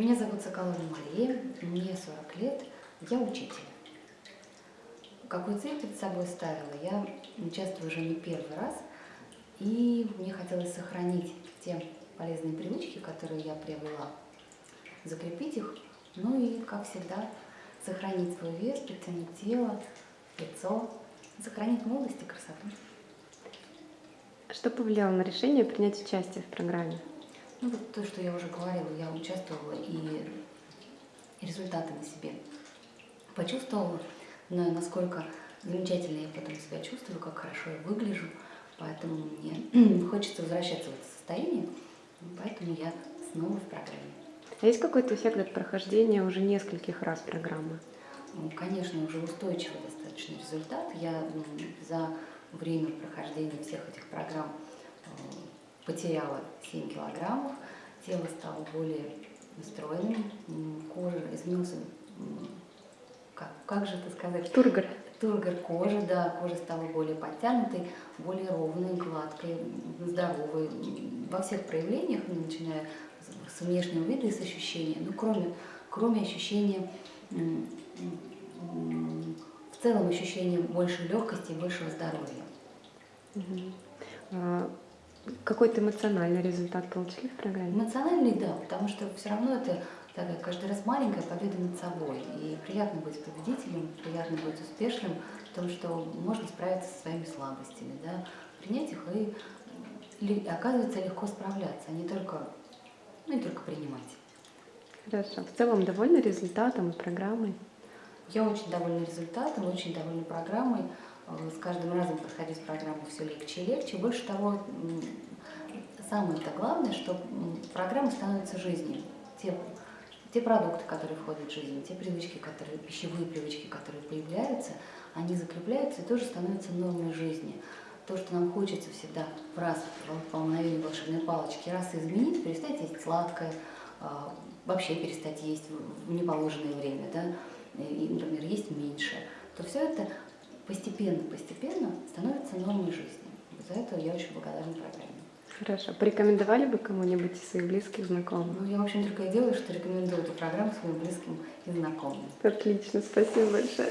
Меня зовут Соколова Мария, мне 40 лет, я учитель. Какую цель перед собой ставила? Я участвую уже не первый раз, и мне хотелось сохранить те полезные привычки, которые я приобрела, закрепить их, ну и, как всегда, сохранить свой вес, подтянуть тело, лицо, сохранить молодость и красоту. Что повлияло на решение принять участие в программе? Ну вот то, что я уже говорила, я участвовала и результаты на себе почувствовала, но насколько замечательно я потом себя чувствую, как хорошо я выгляжу, поэтому мне хочется возвращаться в это состояние, поэтому я снова в программе. А есть какой-то эффект от прохождения уже нескольких раз программы? Ну, конечно, уже устойчивый достаточно результат. Я за время прохождения всех этих программ э, потеряла 7 килограммов, тело стало более стройным, кожа изменился, как, как же это сказать? Тургор. Тургор кожи, да, кожа стала более подтянутой, более ровной, гладкой, здоровой. Во всех проявлениях, ну, начиная с внешнего вида и с ощущения, ну, кроме, кроме ощущения, в целом ощущения большей легкости и большего здоровья. Угу. Какой-то эмоциональный результат получили в программе? Эмоциональный, да, потому что все равно это такая каждый раз маленькая победа над собой. И приятно быть победителем, приятно быть успешным в том, что можно справиться со своими слабостями, да, принять их и оказывается легко справляться, а не только, ну, не только принимать. Хорошо. В целом довольны результатом и программой? Я очень довольна результатом, очень довольна программой. Э, с каждым разом проходить программу все легче и легче. Больше того, самое-то главное, что программа становится жизнью. Те, те продукты, которые входят в жизнь, те привычки, которые, пищевые привычки, которые появляются, они закрепляются и тоже становятся нормой жизни. То, что нам хочется всегда в раз по мгновению волшебной палочки, раз изменить, перестать есть сладкое, а, вообще перестать есть в неположенное время, да, и, например, есть меньше, то все это постепенно-постепенно становится нормой жизни. За это я очень благодарна программе. Хорошо. Порекомендовали бы кому-нибудь из своих близких, знакомых? Ну, я, в общем, только и делаю, что рекомендую эту программу своим близким и знакомым. Отлично, спасибо большое.